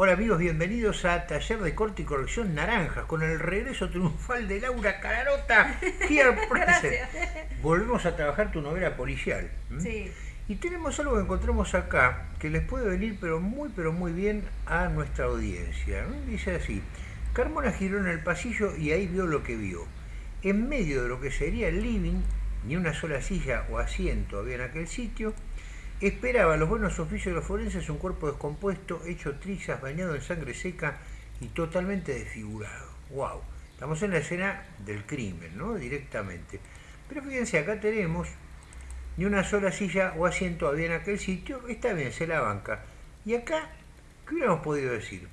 Hola amigos, bienvenidos a Taller de Corte y Corrección Naranjas, con el regreso triunfal de Laura Cararota. Volvemos a trabajar tu novela policial. Sí. Y tenemos algo que encontramos acá, que les puede venir pero muy pero muy bien a nuestra audiencia. Dice así, Carmona giró en el pasillo y ahí vio lo que vio. En medio de lo que sería el living, ni una sola silla o asiento había en aquel sitio, Esperaba los buenos oficios de los forenses un cuerpo descompuesto, hecho trizas, bañado en sangre seca y totalmente desfigurado. ¡Wow! Estamos en la escena del crimen, ¿no? Directamente. Pero fíjense, acá tenemos ni una sola silla o asiento había en aquel sitio, está bien, se la banca. Y acá, ¿qué hubiéramos podido decir?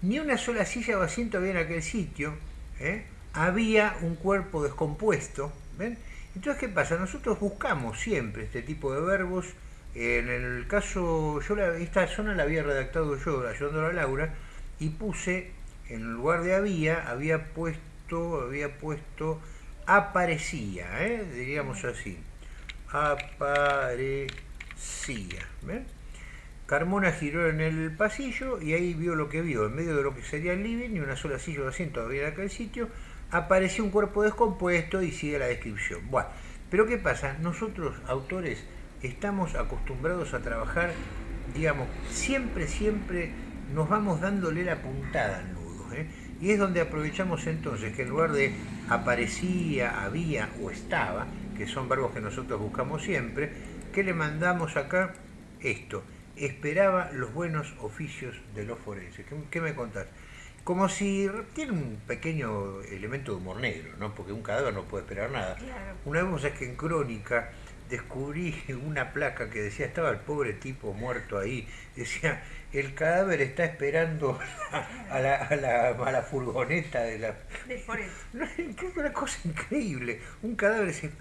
Ni una sola silla o asiento había en aquel sitio, ¿eh? había un cuerpo descompuesto, ¿ven? Entonces, ¿qué pasa? Nosotros buscamos siempre este tipo de verbos. En el caso, yo esta zona la había redactado yo, ayudando a Laura, y puse, en lugar de había, había puesto, había puesto aparecía, ¿eh? diríamos así. Aparecía. ¿ven? Carmona giró en el pasillo y ahí vio lo que vio. En medio de lo que sería el living y una sola silla de asiento había en aquel sitio, apareció un cuerpo descompuesto y sigue la descripción. Bueno, pero ¿qué pasa? Nosotros, autores, estamos acostumbrados a trabajar, digamos, siempre, siempre nos vamos dándole la puntada al nudo. ¿eh? Y es donde aprovechamos entonces que en lugar de aparecía, había o estaba, que son verbos que nosotros buscamos siempre, ¿qué le mandamos acá? Esto, esperaba los buenos oficios de los forenses. ¿Qué, qué me contás? Como si tiene un pequeño elemento de humor negro, ¿no? porque un cadáver no puede esperar nada. Una vez es que en Crónica descubrí una placa que decía, estaba el pobre tipo muerto ahí, decía, el cadáver está esperando a la, a la, furgoneta de la... De una cosa increíble, un cadáver se,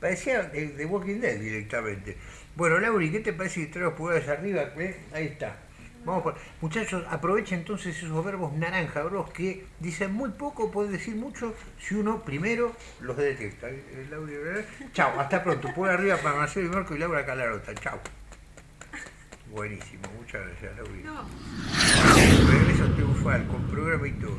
parecía de, Walking Dead directamente. Bueno, Lauri, ¿qué te parece si traes los pulgares arriba? ¿Eh? Ahí está. Vamos Muchachos, aprovechen entonces esos verbos naranja, bros, que dicen muy poco, pueden decir mucho si uno primero los detecta. Eh, Chao, hasta pronto. Por arriba para Marcelo y Marco y Laura Calarota. Chao. Buenísimo, muchas gracias, Laura. No. Regreso triunfal, con programa y todo.